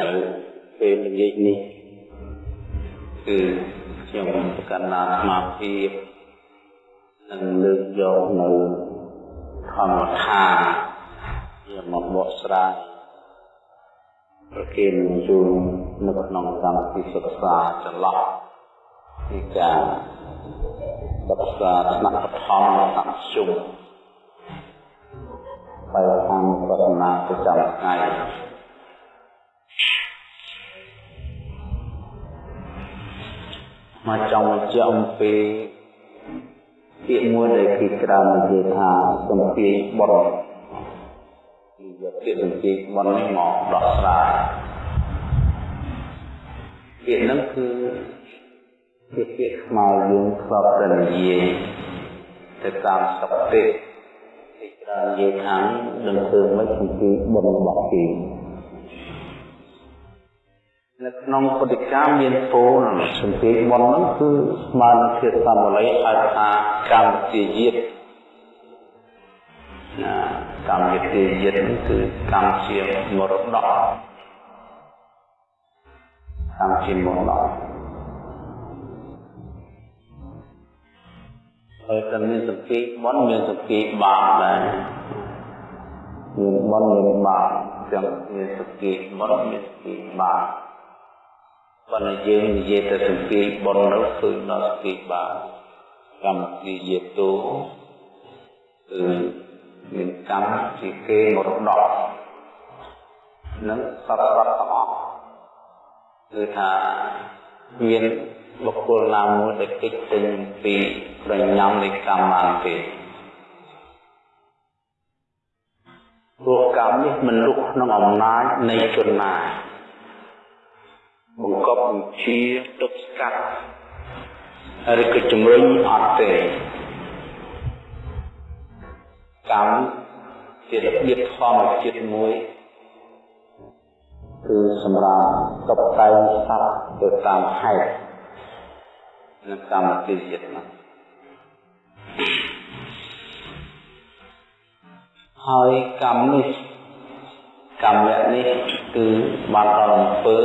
នៅពេលល្ងាចនេះគឺខ្ញុំប្រកាន់ណាស្មារតីនឹងលើកយកនៅធម្មថាជាមកបកស្រាយប្រគេនជូននៅក្នុងកម្មវិធីសិក្សាចន្លោះពីការសិក្សាថ្នាក់បឋមថ្នាក់ជុំបែបខាងបរណាប្រចាំថ្ងៃ មកចង់បញ្ជាក់អំពីពាក្យមួយដែលគេក្រៅនិយាយថាសំភាយបុត្រគឺយកពាក្យសំភាយបុត្រនេះមកដោះស្រាយពាក្យហ្នឹងគឺជាពាក្យស្មើយើងធ្លាប់តែនិយាយទៅតាមសុខទេគេក្រៅនិយាយថានឹងធ្វើមិនសំភាយបុត្ររបស់គេ នៅក្នុងពុទ្ធិកាមានពោលសំភារមុនហ្នឹងគឺស្មើនឹងភាសាបាលីហៅថាកម្មវិធីយិតណាកម្មវិធីយិតហ្នឹងគឺកម្មជាមរតកកម្មជាមរតកហើយតែមានសភាមុនមានសភាបាបដែរមានមុនមានបាបចឹងមានសភាមុនមានសភាបាប ប៉ុន្តែយើងនិយាយទៅសង្កេតបុណ្យនោះគឺដល់សង្កេតបានកម្មវិធីយេតូគឺមានកម្មជាគេមរតកនឹងសត្វសត្វទាំងអស់គឺថាមានបុគ្គលណាមួយដែលគិតចេញពីប្រញាំនៃកម្មបានទេព្រោះកម្មនេះមិនលុកក្នុងអំណាចនៃជនណា បង្កប់បញ្ជាទប់ស្កាត់ឬក៏ជំរុញអត់ទេកម្មជារបៀបធម្មជាតិមួយគឺសម្រាប់តបតែងសត្វទៅតាមហេតុនិងកម្មវិធីចិត្តនោះហើយកម្មនេះកម្មនេះគឺបានដល់អំពើ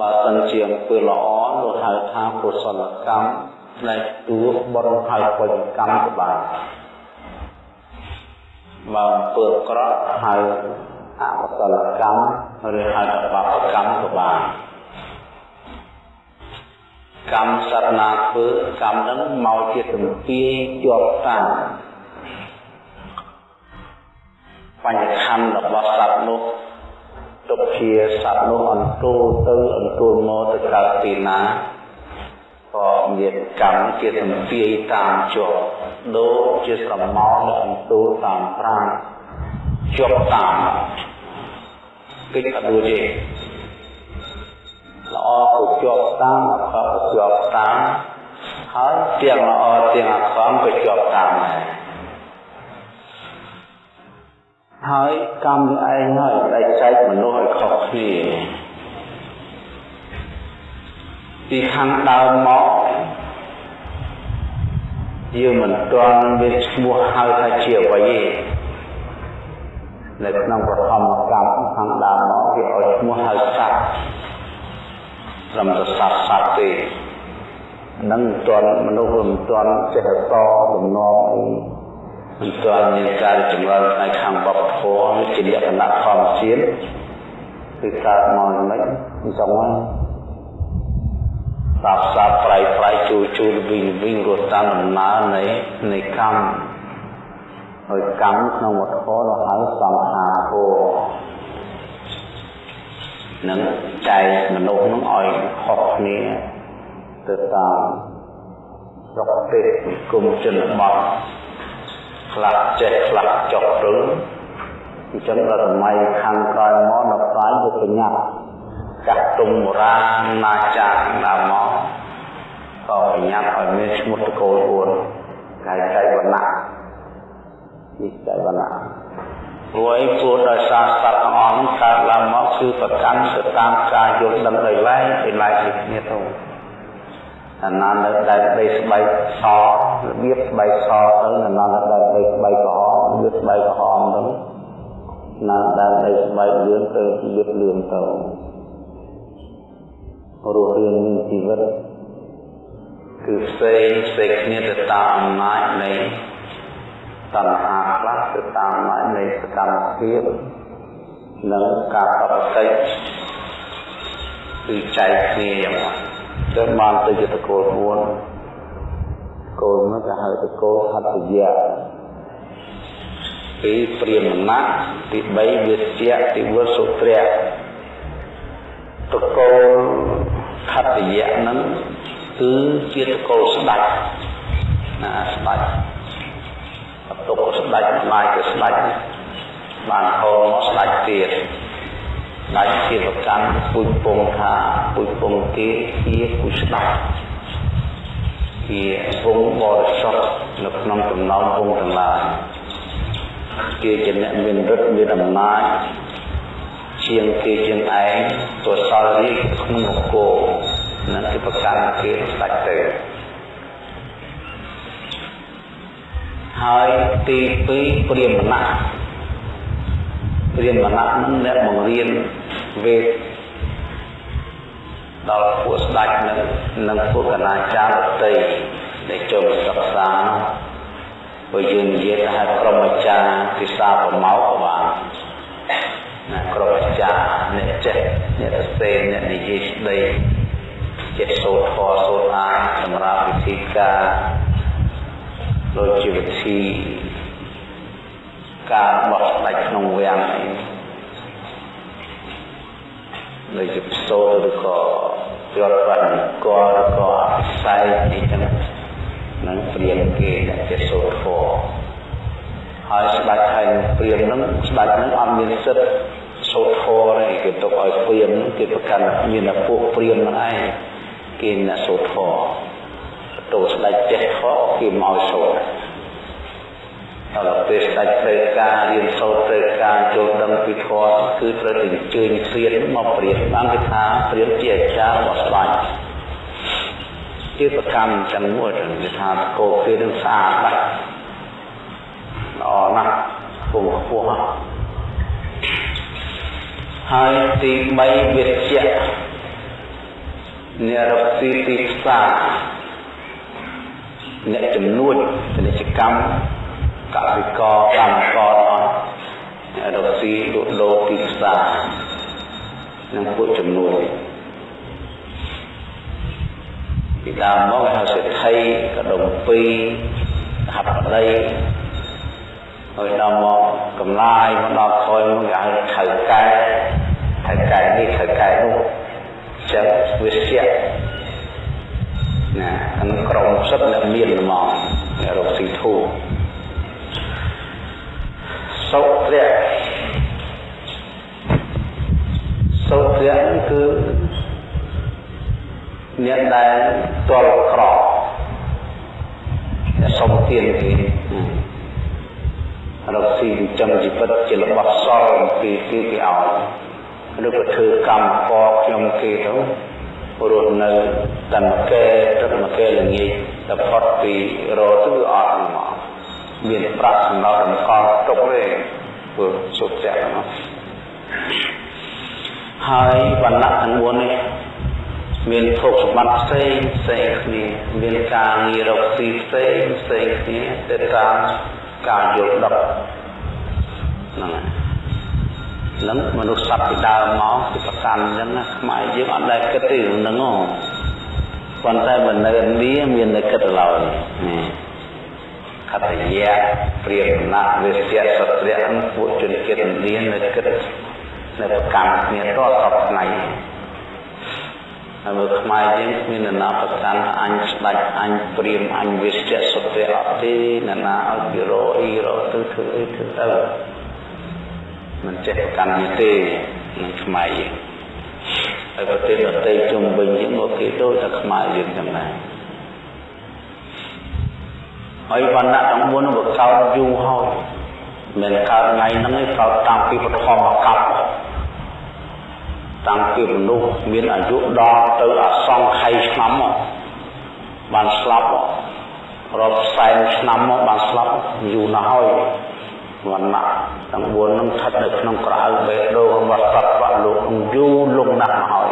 បើសិនជាអំពើល្អនោះហៅថាកុសលកម្មផ្នែកទួបុណ្យហើយបុញ្ញកម្មក៏បានបើអំពើអាក្រក់ហៅអកុសលកម្មឬហៅថាបាបកម្មក៏បានកម្មសត្វណាធ្វើកម្មនឹងមកជាទំពាយជាប់តាំងបញ្ញខណ្ឌរបស់សត្វនោះ ទុកជាសត្វនោះអន្ទូលទៅអន្ទូលមកទៅកើតទីណាក៏មានកម្មជាទំពាយតាមជាប់ដូចជាស្រមោលអន្ទូលតាមប្រាំជាប់តាមគេអត់ដូចទេល្អក៏ជាប់តាមអក្រក់ក៏ជាប់តាមហើយទាំងល្អទាំងអាក្រក់ក៏ជាប់តាមដែរ ហើយកម្មឯងហើយដែលចែកមនុស្សឲ្យខុសគ្នាពីខាងដើមមកយើងមិនទាន់មានឈ្មោះហៅថាជាអ្វីទេនៅក្នុងប្រធមកម្មខាងដើមមកគេឲ្យឈ្មោះហៅសត្វត្រឹមតែសត្វសត្វទេនឹងមិនទាន់មនុស្សមិនទាន់ចេះតតំណងអី មិនទាន់មានការចម្រើនផ្នែកខាងវប្បធម៌ជាលក្ខណៈធម្មជាតិគឺកើតមកមិនមិនចង់ហ្នឹងសាបសាបប្រៃប្រៃជួជួវិញវិញរត់តាមដំណើរនៃនៃកម្មហើយកម្មក្នុងវត្តធម៌ហៅសង្ខារធម៌នឹងចែកមនុស្សនឹងឲ្យខុសគ្នាទៅតាមស្រុកទេសគុំជនបទ ខ្លះចេះខ្លះចុះព្រឹងអញ្ចឹងដល់សម័យខាងក្រោយមកដល់ផ្សាយទៅប្រញាប់ចាស់ទុំបុរាណណាចាស់ដើមមកក៏ប្រញាប់ឲ្យមានឈ្មោះតកូល4កាយចៃវណ្ណៈនេះចៃវណ្ណៈព្រោះអីព្រោះដោយសារសត្វទាំងអស់នោះកើតឡើងមកគឺប្រកាន់ទៅតាមការយល់ដឹងដោយឡែកដោយឡែកពីគ្នាទៅ អាណានៅដែលដីស្បែកសរបៀបស្បែកសទៅអាណានៅដែលដីស្បែកក្រហមរបៀបស្បែកក្រហមទៅណាដែលនៅស្បែកលឿនទៅយឹកលឿនទៅរស់រៀនមានជីវិតគឺផ្សេងផ្សេងគ្នាទៅតាមអំណាចនៃតណ្ហាខ្លះទៅតាមអំណាចនៃសកម្មភាពនិងការតបតិចគឺចែកគ្នាយ៉ាងម៉េច ទៅបានទៅជាតកូល4គោលនោះគេហៅតកូលហត្តយៈទីព្រាមណៈទី3វិជ្ជៈទី4សុត្រៈតកូលហត្តយៈនឹងគឺជាតកូលស្ដេចណាស្ដេចបន្ទុកស្ដេចម្លាយទៅស្ដេចបានហោមកស្ដេចទៀត ដាច់ជាប្រកាន់ពុជពងថាពុជពងគេជាពុជស្ដាប់ជាវងបរិសុទ្ធនៅក្នុងចំណោមវងទាំងឡាយគេជាអ្នកមានឫទ្ធិមានអំណាចជាងគេជាងឯងទសលរីក្នុងនគរនឹងគេប្រកាន់គេស្ដេចទៅហើយទី2ព្រាមណៈព្រាមណៈនឹងអ្នកបង្រៀន វេទដល់ពួកស្ដេចនឹងនិងពួកកណាចារដតីដែលចូលសិក្សាព្រោះយើងនិយាយថាក្រុមអាចារ្យពិសាប្រមោកបានណាក្រុមអាចារ្យអ្នកចេះអ្នកសរសេរអ្នកនិយាយស្ដីចេះសូត្រធម៌សូត្រអានសម្រាប់វិធីការដូចជាវិធីការបោះស្ដេចក្នុងវាំងអី ដូចជាផ្សូតឬក៏ជាប់បាត់កឬក៏អភិស័យអីចឹងនឹងព្រៀងគេដែលជាសូត្រធម៌ហើយស្ដេចហើយព្រៀងនឹងស្ដេចនឹងអត់មានសិទ្ធិសូត្រធម៌ទេគេទុកឲ្យព្រៀងគេប្រកាន់មានតែពួកព្រៀងនឹងឯងគេអ្នកសូត្រធម៌ទៅស្ដេចចេះធម៌គេមកសូត្រ ដល់ពេលស្ដេចត្រូវការរៀនសូត្រត្រូវការចូលដឹងពីធម៌គឺត្រូវតែអញ្ជើញព្រានមកព្រានបានគេថាព្រានជាអាចារ្យរបស់ស្ដេចជាប្រកម្មទាំងមួយគេថាកោគេនឹងស្អាតណាស់ល្អណាស់ពងខ្ពស់ហើយទី3វិជ្ជៈអ្នករកស៊ីទីផ្សារអ្នកចំនួនពាណិជ្ជកម្ម កសិករកម្មករអស់រកស៊ីលក់ដូរទីផ្សារនឹងពួកចំនួនពីដើមមកគេហៅសេដ្ឋីកដុំពីរហបដីហើយដល់មកកំឡាយមកដល់ក្រោយមកគេហៅថៅកែថៅកែនេះថៅកែនោះចឹងវិស្យណាក្នុងក្រុមសិទ្ធិអ្នកមានហ្មងអ្នករកស៊ីធូរ សុភៈសុភៈគឺអ្នកដែលទល់ក្រអ្នកសុំទានគេរកស៊ីចិញ្ចឹមជីវិតជារបស់សល់ពីគេគេឲ្យឬក៏ធ្វើកម្មកខ្ញុំគេទៅរស់នៅតែមកែទឹកមកែល្ងាចតែផុតពីរទៅអត់មក មានប្រាក់សម្រាប់រំកល់ទុកទេធ្វើសុខចិត្តហ្នឹងហើយវណ្ណៈទាំង4នេះមានភោគសម្បត្តិផ្សេងផ្សេងគ្នាមានការងាររកស៊ីផ្សេងផ្សេងគ្នាទៅតាមការយល់ដឹងហ្នឹងហើយនឹងមនុស្សសត្វពីដើមមកគឺប្រកាន់អញ្ចឹងណាខ្មែរយើងអត់ដែលគិតទេហ្នឹងហ៎ប៉ុន្តែមិននៅឥណ្ឌាមានតែគិតឡើយនេះ កតយៈព្រាមណៈវិស្យសត្រៈពួកជនជាតិឥណ្ឌានៅគិតនៅប្រកាន់គ្នាតតបថ្ងៃហើយមើលខ្មែរយើងគ្មាននរណាប្រកាន់អញស្ដាច់អញព្រាមអញវិស្យសត្រៈអត់ទេនរណាឲ្យពីរអីរទៅធ្វើអីធ្វើទៅមិនចេះប្រកាន់នេះទេនឹងខ្មែរយើងហើយប្រទេសដទៃជុំវិញយើងមកគេដូចតែខ្មែរយើងចឹងដែរ ហើយវណ្ណៈទាំង4នោះវាកើតយូរហើយមិនកើតថ្ងៃហ្នឹងឯងកើតតាំងពីបឋមកັບតាំងពីមនុស្សមានអាយុដល់ទៅអសង្ខ័យឆ្នាំមកបានស្លាប់រាប់សែនឆ្នាំមកបានស្លាប់យូរណាស់ហើយវណ្ណៈទាំង4នឹងស្ថិតនៅក្នុងក្រៅបេះដូងរបស់សត្វវៈលោកនឹងយូរលង់ណាស់មកហើយ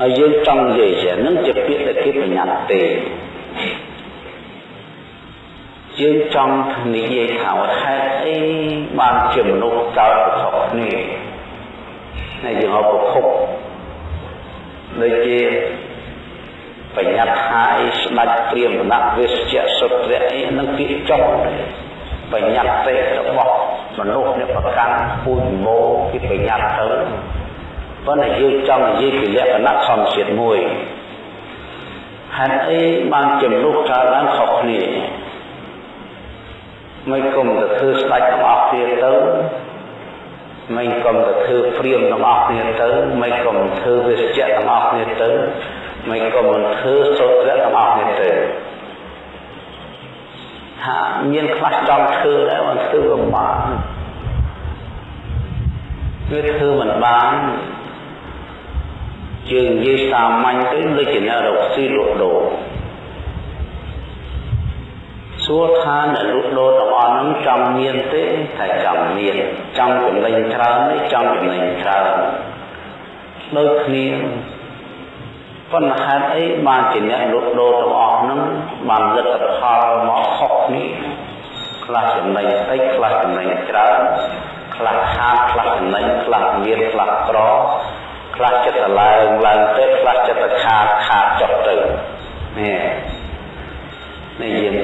ហើយយើងចង់និយាយជានឹងជាពាក្យដែលគេបញ្ញត្តិទេ យើងចង់និយាយថាហេតុអីបានជាមនុស្សកើតប្រកបគ្នាហើយយើងអបភពដូចជាបញ្ញត្តិថាអីស្ដេចព្រាមណវិស្យសុត្រៈអីនឹងពាក្យចុះបញ្ញត្តិរបស់មនុស្សអ្នកប្រកាន់ពូជម៉ូគេបញ្ញត្តិទៅប៉ុន្តែយើងចង់និយាយពីលក្ខណៈធម្មជាតិមួយហេតុអីបានជាមនុស្សកើតឡើងខុសគ្នា មិនគុំទៅធ្វើស្ដេចទាំងអស់គ្នាទៅមិនគុំទៅធ្វើព្រាមទាំងអស់គ្នាទៅមិនគុំធ្វើវិស្យទាំងអស់គ្នាទៅមិនក៏មិនធ្វើសូត្រទាំងអស់នេះទេថាមានខ្លះចង់ធ្វើដែរមិនធ្វើក៏បានវាធ្វើមិនបានជើងនិយាយសាមញ្ញទៅដូចជាអ្នករកស៊ីលក់ដូរ សួរថាអ្នកលក់ដូរទាំងអស់ហ្នឹងចង់មានទេតែចង់មានចង់ចំណេញច្រើនទេចង់ចំណេញច្រើនដូចគ្នាប៉ុន្តែហេតុអីបានជាអ្នកលក់ដូរទាំងអស់ហ្នឹងបានលទ្ធផលមកខុសគ្នាខ្លះចំណេញតិចខ្លះចំណេញច្រើនខ្លះខាតខ្លះចំណេញខ្លះមានខ្លះក្រខ្លះចិត្តឡើងឡើងទៅខ្លះចិត្តខាតខាតចុះទៅនេះនេះយើង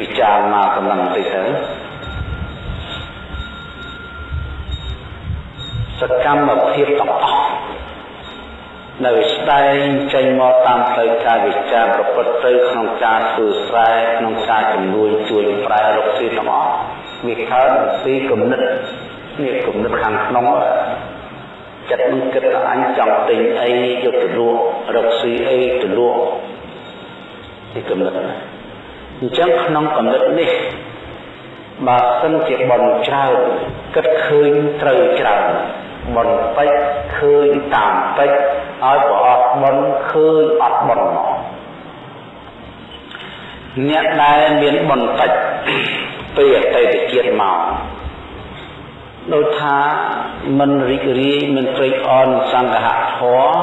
ពិចារណាកំឡុងតិចទៅសកម្មភាពទាំងអស់នៅស្ដែងចេញមកតាមផ្លូវកាយវិចារប្រព្រឹត្តទៅក្នុងការធ្វើស្រែក្នុងការជំនួយជួយប្រែរកស៊ីទាំងអស់វាកើតពីគំនិតនេះគំនិតខាងក្នុងចិត្តនឹងគិតថាអញចង់ទិញអីយកទៅលក់រកស៊ីអីទៅលក់នេះគំនិត អញ្ចឹងក្នុងគំនិតនេះបើសិនជាបនច្រើនគិតឃើញត្រូវច្រើនបន្តិចឃើញតាមតិចឲ្យប្រអត់បនឃើញអត់បនមកអ្នកដែលមានបនតិចពីអតីតជាតិមកដូចថាមិនរីករាយមិនត្រេកអរនឹងសង្ឃៈធម៌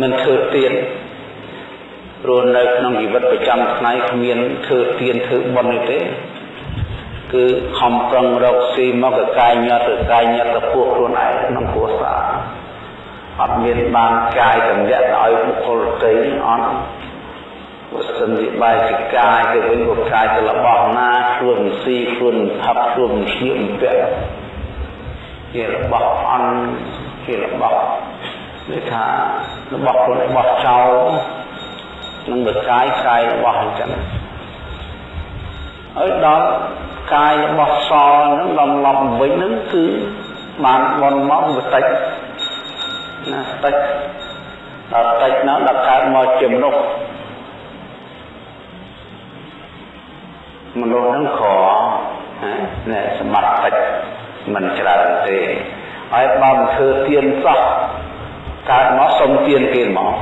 មិនធ្វើទៀន ព្រោះនៅក្នុងជីវិតប្រចាំថ្ងៃគ្មានធ្វើទៀនធ្វើបុណ្យទេគឺខំប្រឹងរកស៊ីមកកកាយញត់ទៅកាយញត់ទៅពួកខ្លួនឯងក្នុងគ្រួសារអត់មានបានកាយតម្លាក់ទៅឲ្យបុគ្គលទីអត់បើសិនជាបាយជាកាយទៅវិញក៏កាយទៅរបស់ណាខ្លួនស៊ីខ្លួនផឹកខ្លួនឈៀមពាក់ជារបស់អន់ជារបស់នេះថារបស់ខ្លួនរបស់ចោល នឹងបកាយកាយរបស់អញ្ចឹងហើយដល់កាយរបស់សហ្នឹងដំឡប់វិញហ្នឹងគឺបានបនមកបន្តិចណាតិចដល់តិចនោះដល់កើតមកជាមនុស្សមនុស្សហ្នឹងខណែសម្បត្តិតិចមិនច្រើនទេហើយបើមិនធ្វើទៀនសោះកើតមកសុំទៀនគេមក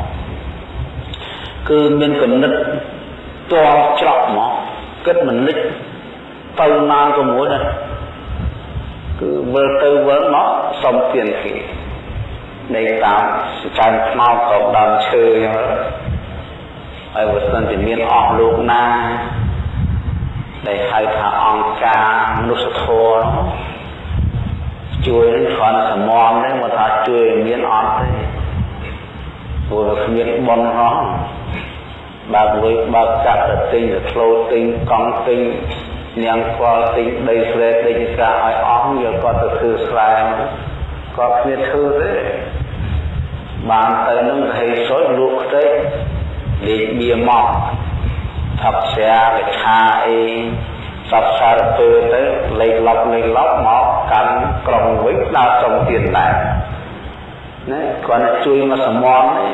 គឺមានគណិតតល់ច្រកមកគិតមិនលិចទៅណាក៏មួយដែរគឺវិលទៅវិលមកសុំទៀនគេនៃតាមចាំខ្មោចក៏ដើមឈើអញ្ចឹងហើយបើសិនជាមានអស់លោកណាដែលហៅថាអង្គការមនុស្សធម៌ជួយនឹងគ្រាន់សមមទេមកថាជួយមានអត់ទេព្រោះគ្មានបនហោះ បើលុយបើកាត់ទៅទិញទៅធ្លោទិញកង់ទិញញ៉ាំខ្វល់ទិញដីស្រែទិញការឲ្យអស់យកគាត់ទៅធ្វើស្រែគាត់គ្មានធ្វើទេបានទៅនឹងហេសុយលក់ខ្ទេចលេខបៀមកថាផ្សាកថាអីសពសារពើទៅលេខឡប់លេខឡប់មកកាន់ក្រុងវិញដើរសុំទៀតដែរណាគាត់តែជួយមកសមមទេ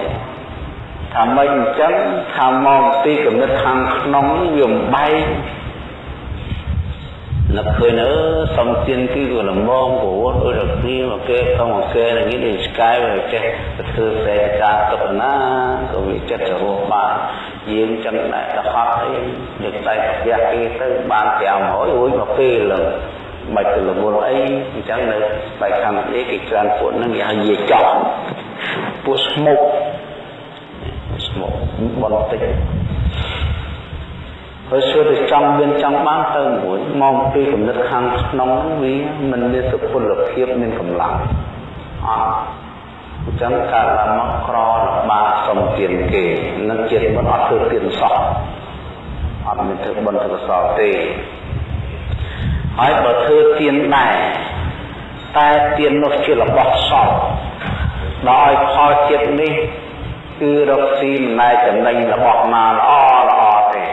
ថាមិនអញ្ចឹងថាមកពីគំនិតខាងក្នុងវាបំបែកនឹកឃើញអឺសំទៀនគឺក៏លំងប្រវត្តិដូចគ្នាមកគេក្នុងមកគេនឹងនេះស្កាយវាចេះទៅធ្វើសេចការទុកណាក៏វាចិត្តទៅរស់បានយើងចឹងដែរទៅហត់អីយើងតែផ្ទះគេទៅបាន500រួចមកពេលលើមិនទៅលវល់អីអញ្ចឹងនៅបែកខាងនេះគេច្រើនពួកហ្នឹងគេហៅយាយចប់ពួកស្មុកស្មុក បនតិចហើយសួរទៅចង់មានចង់បានទៅមួយមកពីគំនិតខាងក្នុងវាមិនមានសុពលភាពមានកម្លាំងអត់អញ្ចឹងកើតឡើងមកក្រលបាសុំទានគេនឹងជាតិមិនអត់ធ្វើទានសោះអត់មានធ្វើបុណ្យធ្វើកុសលទេហើយបើធ្វើទានដែរតែទាននោះជារបស់សពដល់ឲ្យផលចិត្តនេះ គឺរកស៊ីមិនណែចំណេញរបស់ណាល្អល្អទេ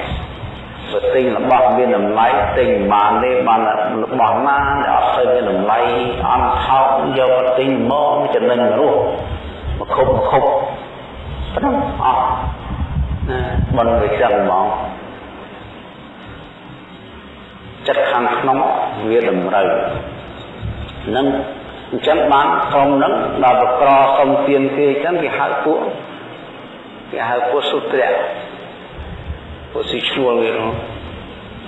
បើទិញរបស់មានតម្លៃទិញបានទេបានរបស់ណាដែលអត់ទៅមានតម្លៃអន់ថោកយកទៅទិញមកចំណេញរស់មកខុបមកខុបប៉ុណ្ណឹងអស់ណាមិនវាចឹងហ្មងចិត្តខាងក្នុងវាតម្រូវនឹងអញ្ចឹងបានក្រុមហ្នឹងដល់ប្រក្រសុំទៀនគេអញ្ចឹងគេហៅពួក គេហៅពួកសុត្រៈពួកស៊ីឈ្នួលវា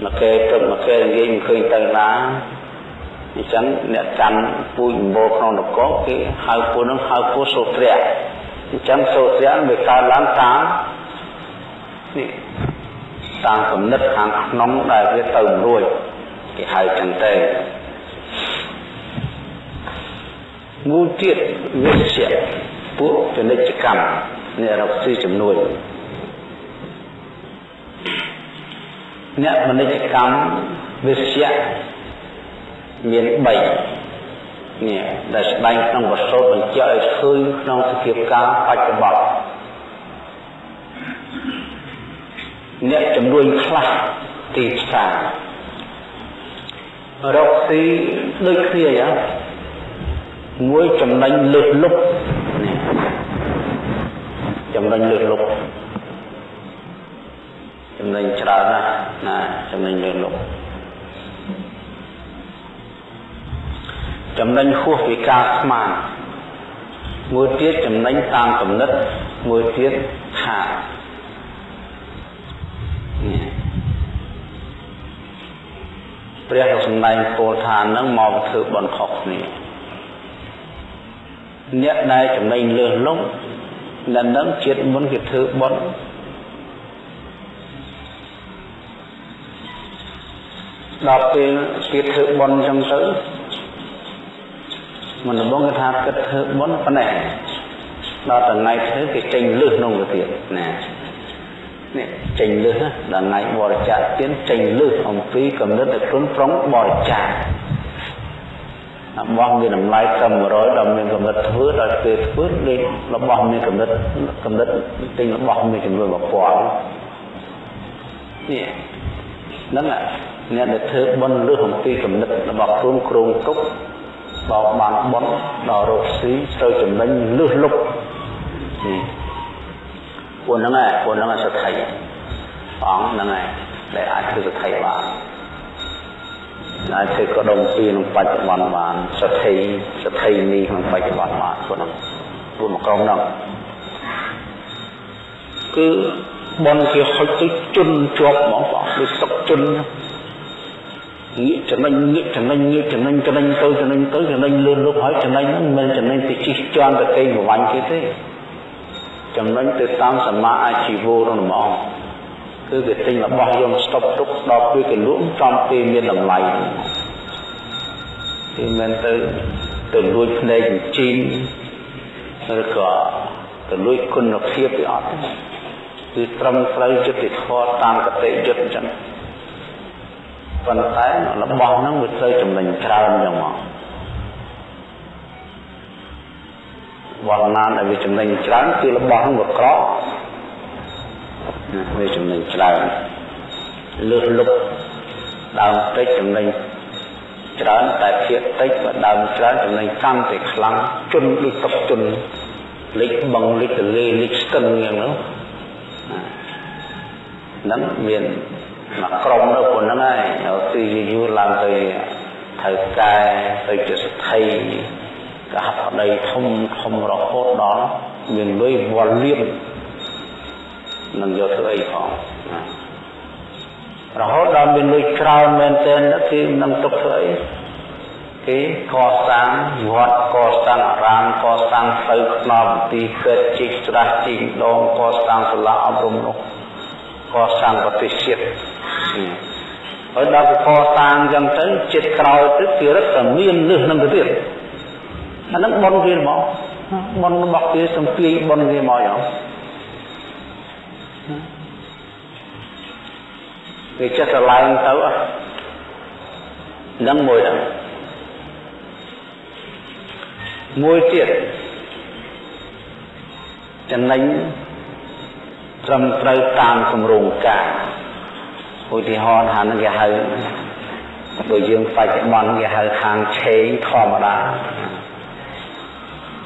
មកគេព្រឹកមកគេនិយាយមិនឃើញទៅណាអញ្ចឹងអ្នកកាន់ពូជម្បោក្នុងនគរគេហៅពួកហ្នឹងហៅពួកសុត្រៈអញ្ចឹងសុត្រៈវាកើតឡើងតាមនេះតាមគំនិតខាងក្នុងដែលវាទៅរួចគេហៅចឹងទៅមួយទៀតវិជ្ជាពួកពាណិជ្ជកម្ម អ្នករកស៊ីចំនួនអ្នកពាណិជ្ជកម្មវិជ្ជាមាន3នេះដែលស្ដែងក្នុងវត្ថុបញ្ជាក់ឲ្យឃើញក្នុងសភាពការបច្ចុប្បន្នអ្នកចំនួនខ្លះទីផ្សាររកស៊ីដូចគ្នាយ៉ាងមួយចំណេញលើសលុប ចំណេញលើសលុបចំណេញច្រើនណាស់ណាចំណេញលើសលុបចំណេញហួសពីការស្មានមួយទៀតចំណេញតាមកំណត់មួយទៀតខាតព្រះក៏សម្ដែងពោលថានឹងមកធ្វើបន់ខុសគ្នាអ្នកដែលចំណេញលើសលប់ ដែលនឹងជាតិមុនគេធ្វើបន់ដល់ពេលគេធ្វើបន់អញ្ចឹងទៅមិនដំបងគេថាគិតធ្វើបន់ប៉ុណ្ណេះដល់ថ្ងៃធ្វើគេចេញលឹះក្នុងទៅទៀតណានេះចេញលឹះដល់ថ្ងៃបរិច្ចាគទានចេញលឹះអំពីកំណត់ឲ្យខ្លួនប្រុងបរិច្ចាគ របស់មានតម្លៃត្រឹម100ដល់មានកម្រិតធ្វើដល់ពេលធ្វើលេខរបស់មានកម្រិតកម្រិតទិញរបស់មានចំនួន1000នេះហ្នឹងអ្នកដែលធ្វើបុណ្យលើសអំពីកម្រិតរបស់ខ្លួនគ្រងទុកដល់បានបុណ្យដល់រកស៊ីត្រូវចំណេញលើសលុបនេះពួកហ្នឹងឯងពួកហ្នឹងសទ្ធិអង្គហ្នឹងឯងដែលអាចធ្វើសទ្ធិបាន អាចធ្វើក៏ដុំពីក្នុងបច្ចុប្បន្នបានសទ្ធិសទ្ធិនេះក្នុងបច្ចុប្បន្នបានពួកហ្នឹងពួកមកក្រុមហ្នឹងគឺបនគេហុចទៅជន់ជាប់ហ្មងបងដូចសុកជន់ងាកចំណេញងាកចំណេញងាកចំណេញចំណេញទៅចំណេញទៅចំណេញលឿនលុបហើយចំណេញហ្នឹងមិនចំណេញទៅជិះជាន់ទៅគេប្រវាញ់គេទេចំណេញទៅតាមសមាអាជីវរហ្មង គឺគេទិញរបស់យកស្តុកទុកដល់ពេលគេលក់ចំពេលមានតម្លៃគេមិនទៅទៅលួចភ្នែកជីងឬក៏ទៅលួចគុណភាពវាអត់គឺត្រឹមត្រូវយុត្តិធម៌តាមកតិយុត្តអញ្ចឹងប៉ុន្តែរបស់ហ្នឹងវាត្រូវចំណេញច្រើនអញ្ចឹងមកវត្តណាដែលវាចំណេញច្រើនគឺរបស់ហ្នឹងវាក្រ វាចំណេញច្រើនលើសលុបដើមតិចចំណេញច្រើនតែភាកតិចបើដើមច្រើនចំណេញកាន់តែខ្លាំងជន់ដូចទឹកជន់លិចបងលិចទលេលិចស្ទឹងយ៉ាងហ្នឹងហ្នឹងមានមកក្រុមនៅប៉ុណ្្នឹងហើយទីយូរឡើងទៅត្រូវកែទៅជាសទ្ធិកហបដីធំធំរហូតដល់មានលុយវល់លៀប នឹងយកធ្វើអីផងរហូតដល់មានលុយច្រើនមែនទែនគេនឹងទុកធ្វើអីគេកសាងវត្តកសាងអារាមកសាងទៅខ្នប់ទីពេទ្យជីកស្រះជីកដងកសាងសាលាអប់រំនោះកសាងប្រទេសជាតិហើយដល់កសាងចឹងទៅចិត្តក្រោយទៅគេរឹតតែមានលឹះនឹងទៅទៀតអានឹងបនគេមកបនរបស់គេសំពីបនគេមកយ៉ាង គេចេះស្រឡាញ់ទៅហ្នឹងមួយហ្នឹងមួយទៀតចំណេញត្រឹមត្រូវតាមគម្រោងការឧទាហរណ៍ថានឹងគេហៅដូចយើងបច្ចុប្បន្នគេហៅខាងឆេងធម្មតា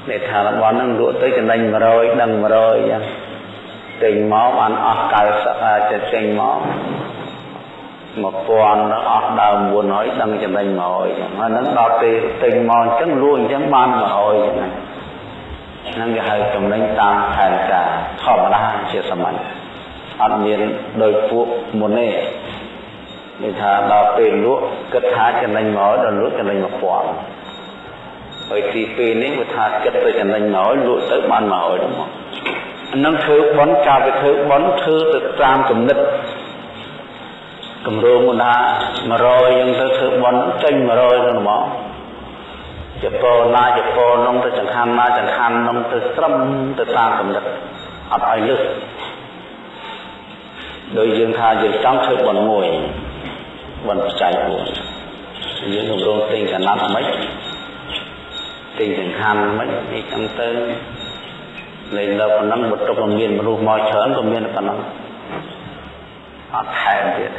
នេះថារបស់ហ្នឹងលក់ទៅចំណេញ100ដឹង100អញ្ចឹង ទិញមកបានអស់90អាចចេញមក1000អស់ដើម900ដឹងចំណេញ100ចឹងហ្នឹងដល់ពេលទិញមកអញ្ចឹងលក់អញ្ចឹងបាន100ចឹងហ្នឹងគេហៅចំណេញតាមផែនការធម្មតាជាសាមញ្ញអត់មានដោយពួកមុនទេនេះថាដល់ពេលលក់គិតថាចំណេញ100ដល់លក់ចំណេញ1000ហើយទីពេលនេះវាថាគិតទៅចំណេញ100លក់ទៅបាន100ដល់មកហ្នឹងធ្វើបន់ការវាធ្វើបន់ធ្វើទៅតាមគំនិតគម្រោងណា100យើងទៅធ្វើបន់ចេញ100ទៅមកជប៉ុនណាជប៉ុននោះទៅចង្ហាន់ណាចង្ហាន់នោះទៅត្រឹមទៅតាមគំនិតអត់ឲ្យលឹះដោយយើងថាយើងចង់ធ្វើបន់មួយបន់បច្ច័យ4យើងគម្រោងទិញកណាត់មិនទិញចង្ហាន់មិននេះចឹងទៅ លេងលើប៉ុណ្ណឹងបន្ទុកមានមនុស្សមកច្រើនក៏មានប៉ុណ្ណឹងអត់ថែមទៀត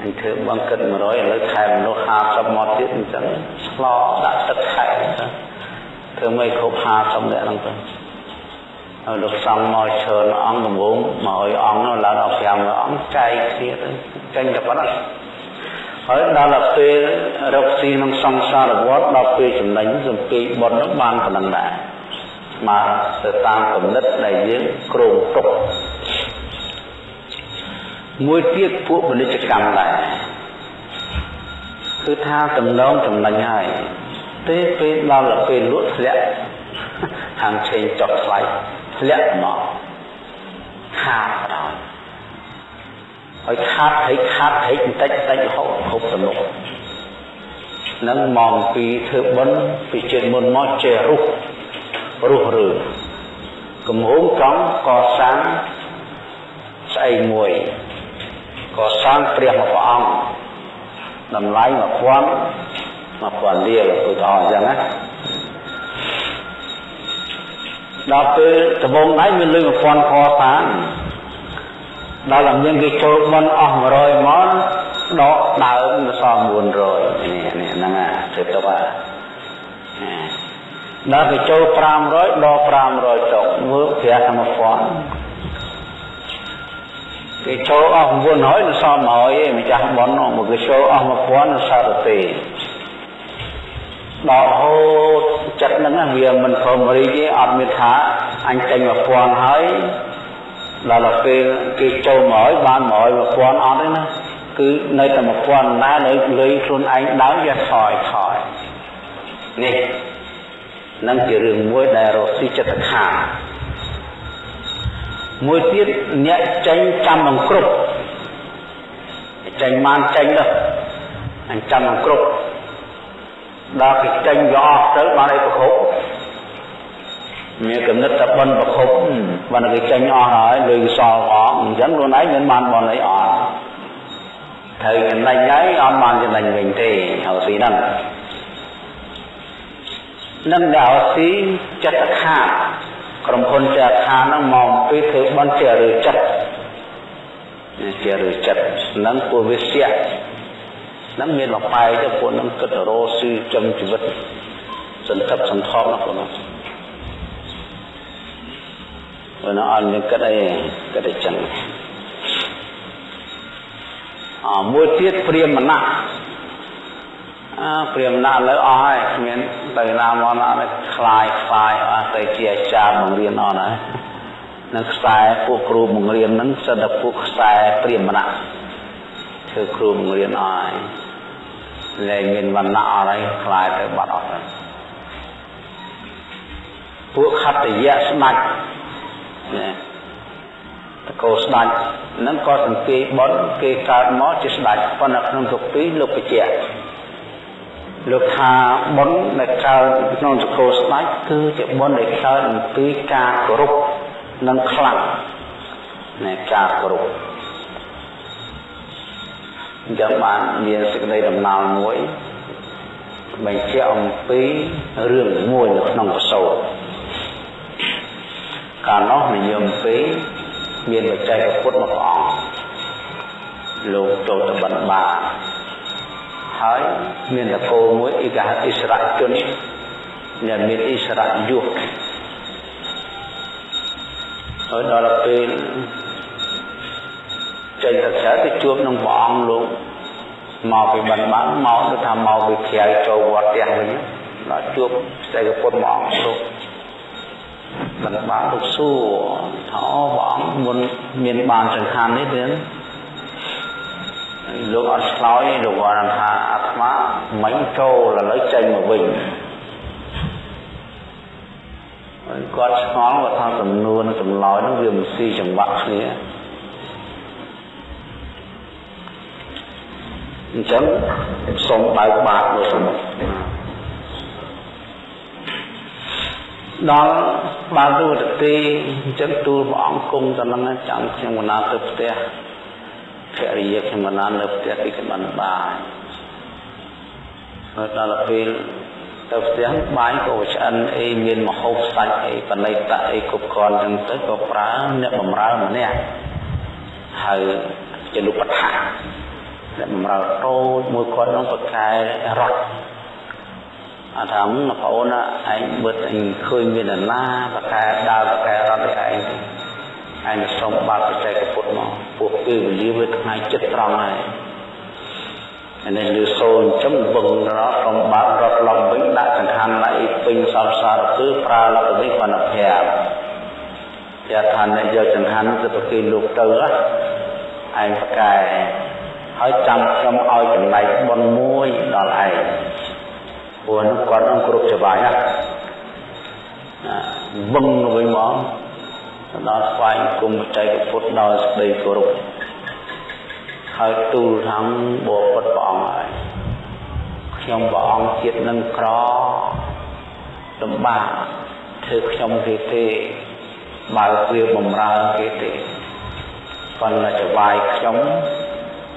អញធ្វើបងគិត100ឥឡូវថែមមនុស្ស50មកទៀតអញ្ចឹងឆ្លោដាក់ទឹកថែមអញ្ចឹងធ្វើមិនគ្រប់50នាក់ហ្នឹងទៅហើយលោកសំមកច្រើនអង្គដំបងមកឲ្យអង្គនោះឡើងដល់5អង្គចែកគ្នាទៅចេញតែប៉ុណ្ណឹងហើយដល់ពេលរកស៊ីក្នុងសង្សារវត្តដល់ពេលចំណេញសំពីបុណ្យនោះបានប៉ុណ្ណឹងដែរ មកទៅតាមគំនិតដែលយើងគ្រោងទុកមួយទៀតពួកពាណិជ្ជកម្មដែរគឺថាតំណងចំណេញហើយទេពេលដល់ពេលលក់ធ្លាក់ខាងឆេងចុះថ្លៃធ្លាក់មកខាតដល់ហើយខាតហិចខាតហិចបន្តិចបន្តិចរហូតហូបទំនុកនឹងមកពីធ្វើបុណ្យពីជាតិមុនមកចេះរុះ រុះរើកំហុងកង់កសាងស្អីមួយកសាងព្រះមួយព្រះអង្គតម្លៃ1000 1000លាលឧទាហរណ៍អញ្ចឹងណាដល់ពេលដំបងដៃមានលុយ1000កសាងដល់តែមានគេចូលបនអស់100មកដកដើមទៅសល់900នេះនេះហ្នឹងណាធ្វើទៅបាទ ដល់គេចូល500ដក500ចុកមើលព្រះធម្មពន្ធគេចូលអស់900នៅសល់100ឯងម្ចាស់បននោះមកគេចូលអស់1000នៅសារទេដល់ហូតចិត្តហ្នឹងវាមិនព្រមរីកទេអត់មានថាអញចេញ1000ហើយដល់ពេលគេចូល100បាន100 1000អត់ទេណាគឺនៅតែ1000ណានៅលុយខ្លួនឯងដើមវាថយថយនេះ នឹងជារឿងមួយដែលរកស៊ីចិត្តខាងមួយទៀតអ្នកចេញចាំនឹងគ្រប់ចេញបានចេញទៅអញ្ចាំនឹងគ្រប់ដល់គេចេញយកអស់ទៅបានអីប្រគប់មានកំណត់តែបនប្រគប់បានគេចេញអស់ហើយលុយសល់អស់អញ្ចឹងខ្លួនឯងមិនបានបនអីអស់ត្រូវចំណេញហើយអត់បានចំណេញវិញទេហើយស៊ីហ្នឹង នឹងដល់ស៊ីចិត្តខាតក្រុមហ៊ុនចាខាហ្នឹងមកពីធ្វើបន់ជាឬចិត្តជាឬចិត្តហ្នឹងពួកវិស្យៈហ្នឹងមានលបាយទៅពួកហ្នឹងគិតរោស៊ីចំជីវិតសន្តិបសន្ធប់ណាពួកហ្នឹងបើនៅអត់មានគិតអីគិតតែចឹងអមួយទៀតព្រាមណៈអើ ព្រាមណាឥឡូវអស់ហើយគ្មានទៅណាមកណាខ្លាយខ្លាយអស់ទៅជាអាចារ្យបង្រៀនអត់ហើយនឹងខ្សែពួកគ្រូបង្រៀនហ្នឹងសិតតែពួកខ្សែព្រាមណៈធ្វើគ្រូបង្រៀនអស់ហើយលែងមានវណ្ណៈអស់ហើយខ្លាយទៅបាត់អស់ហើយពួកខត្តយៈស្ដាច់ណាតកោស្ដាច់ហ្នឹងក៏សង្កេតបនគេកើតមកជាស្ដាច់ប៉ុន្តែក្នុងទុកពីលោកបញ្ជាក់ លោកថាបុណ្យដែលកើតក្នុងសកលស្ដេចគឺជាបុណ្យដែលកើតអំពីការគោរពនិងខ្លាំងនៃការគោរពអញ្ចឹងបានមានសេចក្តីដំណើរមួយបញ្ជាក់អំពីរឿងមួយនៅក្នុងកសោកាលនោះនិយមពីមានបច្ចេកពុទ្ធមួយអង្គលោកចូលទៅបិណ្ឌបាត ហើយមានតកោមួយអ៊ីកាអ៊ីស្រាជនដែលមានអ៊ីស្រាយុះហើយដល់ពេលចេញទៅក្រៅទៅជួបនឹងព្រះអង្គលោកមកពីបានបានមកទៅថាមកពីក្រៅចូលវត្តទាំងវិញដល់ជួបស្ដេចពុទ្ធព្រះអង្គលោកបានបានលោកសួរថាព្រះអង្គមុនមានបានចង្ហាន់នេះទេ លោកអត់ឆ្លើយលោកគាត់ថាអាត្មាមិញចូលឥឡូវចេញមកវិញហើយគាត់ឆ្ងល់គាត់ថាសំនួនចម្លើយនោះវាមិនស៊ីចង្វាក់គ្នាអញ្ចឹងសូមបើកបាតមើលសំដល់បានទូតទីអញ្ចឹងទូលព្រះអង្គគង់តែនឹងចាំខ្ញុំកណាទៅផ្ទះ ភរិយាខ្ញុំកណានៅផ្ទះទីក្បានបាយហើយដល់ពេលទៅផ្ទះបាយក៏ឆ្អិនអីមានមហូបសាច់អីបណិតអីគ្រប់គ្រាន់ចឹងទៅក៏ប្រើអ្នកបំរើម្នាក់ហើយជាលោកបថាអ្នកបំរើតូចមួយគាត់នឹងប្រកែរត់អត់ថាបងប្អូនឯងបិទអញឃើញមាននរណាប្រកែដើរប្រកែរត់ឯង ឯងសុំបាត់បច្ចេកពុទ្ធមកពួកពេលវេលាវាថ្ងៃចិត្តត្រង់ហើយនេះលឺសូនចំវឹងរត់កំបាត់រត់ឡំវិញដាក់ចង្ហាន់ណៃពេញសពសារគឺប្រើលក្ខណៈបណ្ណភ័ព្វជាថាអ្នកយកចង្ហាន់ទៅប្រគេនលោកទៅឯងប្រកែហើយចាំខ្ញុំឲ្យចំណែកបុណ្យមួយដល់ឯងព្រោះនោះគាត់នឹងគ្រប់ច្បាយណាវឹងវិញមក ដល់ស្វែងគុំបច្ចេកពុទ្ធដល់ស្ដីគោរពហើយទូលថាបបពុតព្រះអង្គហើយខ្ញុំព្រះអង្គជាតិនឹងក្រលំបាកធ្វើខ្ញុំទេទេបើវាបំរើគេទេប៉ុន្តែចវាយខ្ញុំ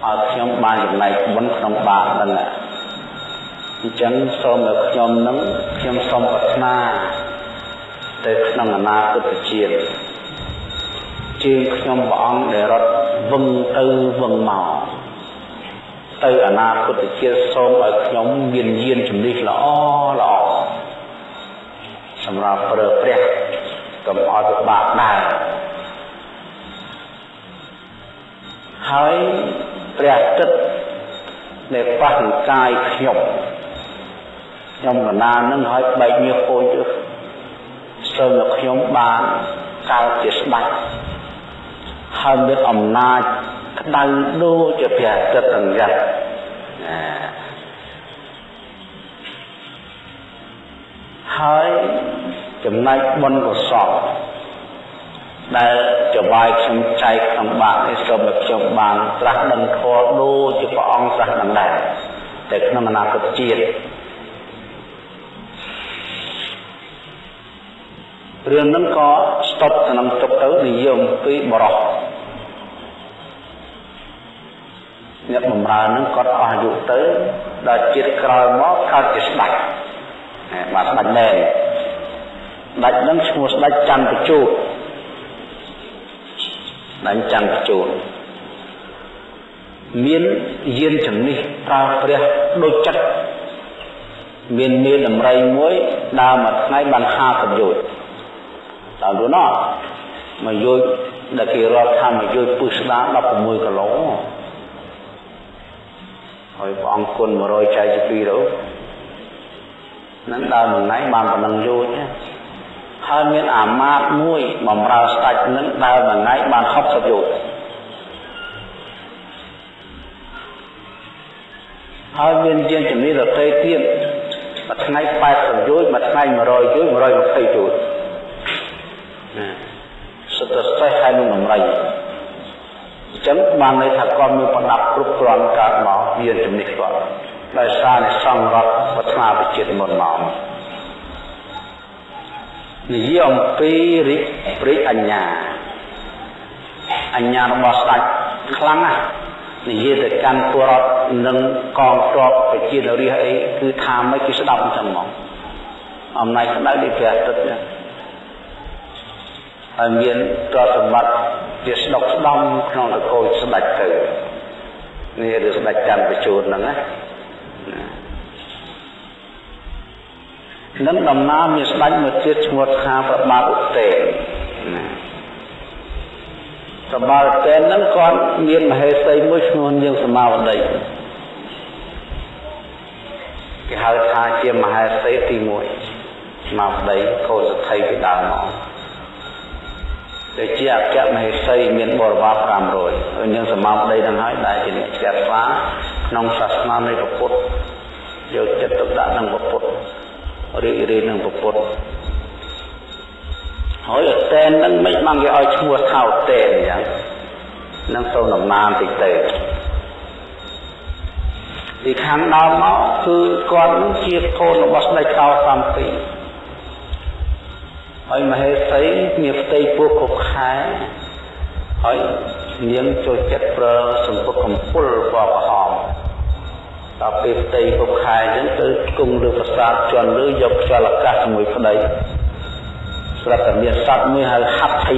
ឲ្យខ្ញុំបានចំណែកបុណ្យក្នុងបាបហ្នឹងអញ្ចឹងសូមឲ្យខ្ញុំនឹងខ្ញុំសូមប្រាថ្នាទៅក្នុងអនាគតជាតិ ជើងខ្ញុំព្រះអង្គដែលរត់វឹងទៅវឹងមកទៅអនាគតជាតិសូមឲ្យខ្ញុំមានយានជំនិះល្អល្អសម្រាប់ប្រើព្រះកុំឲ្យពិបាកដែរហើយព្រះទឹកដែលប៉ះកាយខ្ញុំខ្ញុំកណានឹងឲ្យបែកញើសពោញទៅសូមឲ្យខ្ញុំបានកើតជាស្ដេច ហើយមានអំណាចក្តៅដូចជាព្រះអាទិត្យអង្កត់ហើយចំណែកបុណ្យកុសលដែលចវាយខ្ញុំចែកក្នុងបាតនេះសូមឲ្យខ្ញុំបានត្រាស់ដឹងធម៌ដូចជាព្រះអង្គត្រាស់ដឹងដែរតែក្នុងអនាគតជាតិរឿងហ្នឹងក៏ស្តុបក្នុងទុកទៅនិយមពីបរោះ អ្នកបំរើនឹងគាត់អស់អាយុទៅដល់ជាតិក្រោយមកកើតជាស្ដេចបាទស្ដេចមែនស្ដេចនឹងឈ្មោះស្ដេចច័ន្ទជូតស្ដេចច័ន្ទជូតមានយានជំនិះប្រើព្រះដូចចិត្តមានមានដំរីមួយដើរមួយថ្ងៃបាន50យោជដល់នោះណោះមួយយោជដែលគេរាប់ថាមួយយោជពឹសស្ដា16គីឡូ ហើយព្រះអង្គគុណ100ចែកជា2ទៅនឹងដើរមួយថ្ងៃបានប៉ុណ្ណឹងយោជហើយមានអាមាត្យមួយបំរើស្ដេចនឹងដើរមួយថ្ងៃបាន60យោជន៍ហើយមានជាងជំនាញដទៃទៀតមួយថ្ងៃ80យោជន៍មួយថ្ងៃ100យោជន៍120យោជន៍ណាសុទ្ធតែសេះហើយនឹងដំរី អញ្ចឹងបានន័យថាគាត់មានប្រដាប់គ្រប់គ្រាន់កើតមកមានជំនិះគាត់ដោយសារនៃសង្រដ្ឋវត្តនាវិជាតិមុនមកនិយាយអំពីរិទ្ធព្រិចអញ្ញាអញ្ញារបស់ស្ដេចខ្លាំងណាស់និយាយទៅកាន់ពលរដ្ឋនិងកងទ័ពប្រជានរាជអីគឺថាមិនគេស្ដាប់អញ្ចឹងមកអំណាចក្តៅនេះព្រះអាទិត្យណាហើយមានទ្រព្យសម្បត្តិ ជាស្ដុកស្ដំក្នុងតកូលស្ដេចទៅនេះឬស្ដេចច័ន្ទបញ្ជូនហ្នឹងណានឹងដំណើរមានស្ដេចមួយទៀតឈ្មោះថាប្របាទឧតេណាប្របាទឧតេហ្នឹងគាត់មានមហេសីមួយឈ្មោះនាងសមាវតីគេហៅថាជាមហេសីទី1សមាវតីកូនសទ្ធិពីដើមមក ដែលជាអគ្គមហេសីមានបរិវារ500ហើយនាងសមាវតីហ្នឹងហើយដែលជាអ្នកចាត់ស្វាក្នុងសាសនានៃពុទ្ធយកចិត្តទុកដាក់នឹងពុទ្ធរីករាយនឹងពុទ្ធហើយអតេននឹងមិនបានគេឲ្យឈ្មោះថាអតេនអញ្ចឹងនឹងទៅដំណាមតិចទៅពីខាងដើមមកគឺគាត់នឹងជាកូនរបស់ស្ដេចកោសំពី ហើយមហេសីមានផ្ទៃពោះគ្រប់ខែហើយនាងចូលចិត្តប្រើសម្ពុតកំពុលពណ៌ក្រហមដល់ពេលផ្ទៃគ្រប់ខែអញ្ចឹងទៅគង់លើប្រាសាទជន់លើយកខ្យល់អាកាសជាមួយប្តីស្រាប់តែមានសត្វមួយហៅហាត់ថៃ